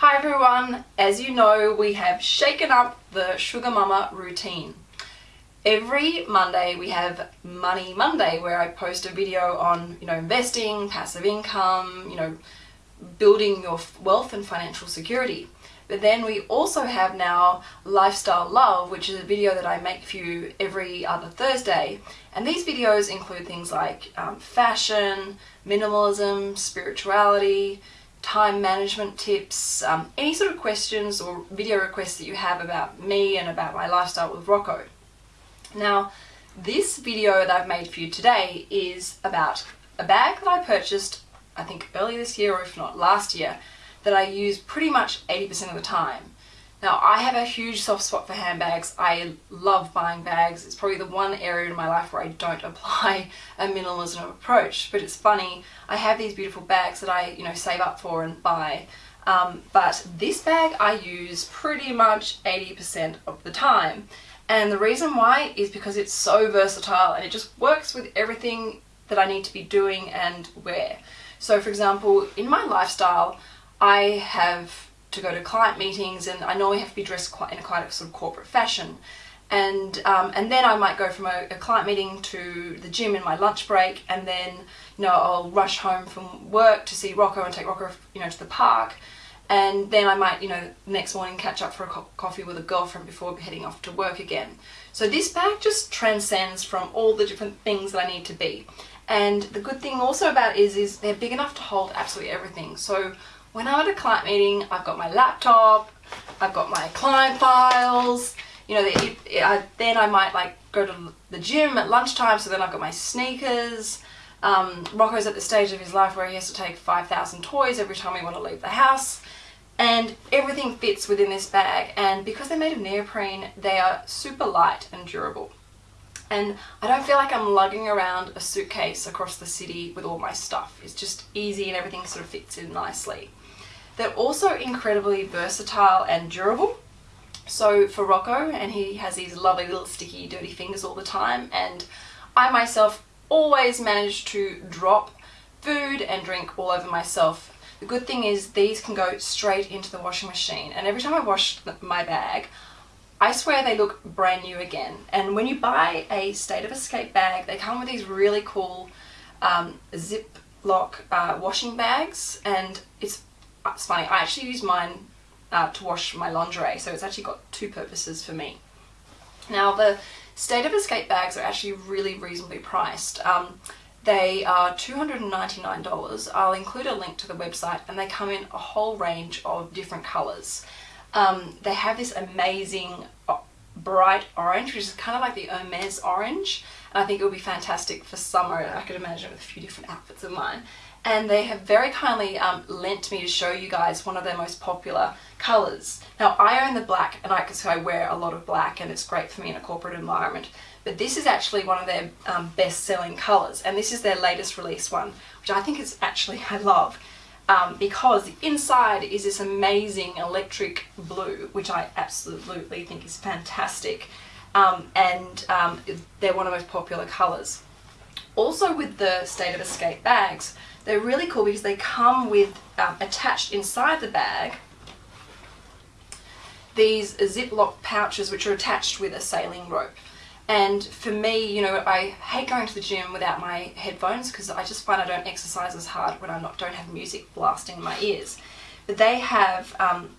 Hi everyone, as you know we have shaken up the Sugar Mama routine. Every Monday we have Money Monday where I post a video on, you know, investing, passive income, you know, building your wealth and financial security. But then we also have now Lifestyle Love, which is a video that I make for you every other Thursday. And these videos include things like um, fashion, minimalism, spirituality, time management tips, um, any sort of questions or video requests that you have about me and about my lifestyle with Rocco. Now, this video that I've made for you today is about a bag that I purchased, I think earlier this year or if not last year, that I use pretty much 80% of the time. Now I have a huge soft spot for handbags. I love buying bags. It's probably the one area in my life where I don't apply a minimalism approach. But it's funny, I have these beautiful bags that I, you know, save up for and buy. Um, but this bag I use pretty much 80% of the time. And the reason why is because it's so versatile and it just works with everything that I need to be doing and wear. So for example, in my lifestyle, I have to go to client meetings and I normally have to be dressed quite in a quite a sort of corporate fashion. And, um, and then I might go from a, a, client meeting to the gym in my lunch break and then you know I'll rush home from work to see Rocco and take Rocco you know to the park and then I might you know next morning catch up for a co coffee with a girlfriend before heading off to work again. So this bag just transcends from all the different things that I need to be. And the good thing also about is, is they're big enough to hold absolutely everything. So when I'm at a client meeting, I've got my laptop, I've got my client files, you know, it, it, I, then I might like go to the gym at lunchtime, so then I've got my sneakers. Um, Rocco's at the stage of his life where he has to take 5,000 toys every time we want to leave the house. And everything fits within this bag, and because they're made of neoprene, they are super light and durable. And I don't feel like I'm lugging around a suitcase across the city with all my stuff. It's just easy and everything sort of fits in nicely. They're also incredibly versatile and durable. So for Rocco, and he has these lovely little sticky dirty fingers all the time, and I myself always manage to drop food and drink all over myself. The good thing is these can go straight into the washing machine and every time I wash my bag I swear they look brand new again and when you buy a State of Escape bag they come with these really cool um, zip lock uh, washing bags and it's it's funny, I actually use mine uh, to wash my lingerie, so it's actually got two purposes for me. Now the State of Escape bags are actually really reasonably priced. Um, they are $299. I'll include a link to the website and they come in a whole range of different colours. Um, they have this amazing uh, bright orange, which is kind of like the Hermes orange. And I think it would be fantastic for summer. I could imagine with a few different outfits of mine and they have very kindly um, lent me to show you guys one of their most popular colours. Now I own the black and I, so I wear a lot of black and it's great for me in a corporate environment but this is actually one of their um, best selling colours and this is their latest release one which I think is actually I love um, because the inside is this amazing electric blue which I absolutely think is fantastic um, and um, they're one of the most popular colours. Also with the State of Escape bags they're really cool because they come with um, attached inside the bag these Ziploc pouches which are attached with a sailing rope. And for me, you know, I hate going to the gym without my headphones because I just find I don't exercise as hard when I don't have music blasting in my ears. But they have, um,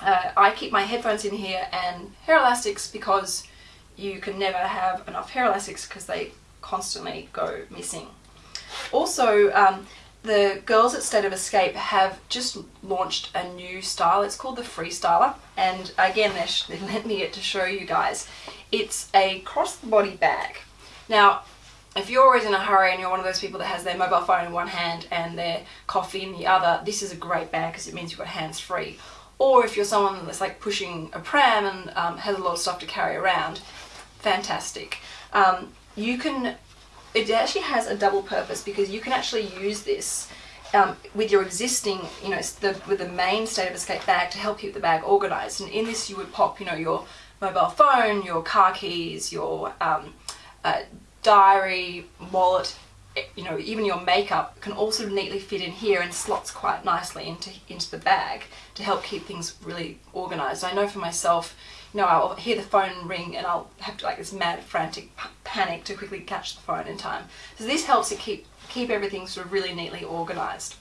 uh, I keep my headphones in here and hair elastics because you can never have enough hair elastics because they constantly go missing. Also, um, the girls at State of Escape have just launched a new style. It's called the Freestyler. And again, they lent me it to show you guys. It's a cross-body bag. Now, if you're always in a hurry and you're one of those people that has their mobile phone in one hand and their coffee in the other, this is a great bag because it means you've got hands free. Or if you're someone that's like pushing a pram and um, has a lot of stuff to carry around, fantastic. Um, you can it actually has a double purpose because you can actually use this um, with your existing, you know, the, with the main State of Escape bag to help keep the bag organized. And in this you would pop, you know, your mobile phone, your car keys, your um, uh, diary, wallet, you know, even your makeup can also neatly fit in here and slots quite nicely into, into the bag to help keep things really organized. I know for myself, you know, I'll hear the phone ring and I'll have to like this mad frantic panic to quickly catch the phone in time. So this helps to keep, keep everything sort of really neatly organized.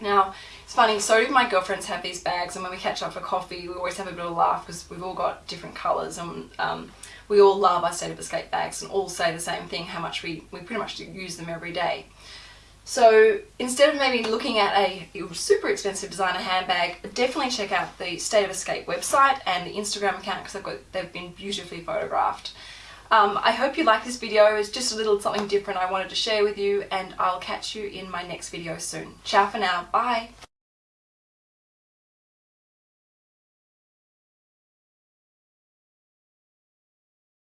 Now, it's funny, so do my girlfriends have these bags and when we catch up for coffee, we always have a bit of a laugh because we've all got different colours and um, we all love our State of Escape bags and all say the same thing, how much we, we pretty much use them every day. So instead of maybe looking at a super expensive designer handbag, definitely check out the State of Escape website and the Instagram account because they've been beautifully photographed. Um, I hope you like this video. It's just a little something different I wanted to share with you and I'll catch you in my next video soon. Ciao for now. Bye.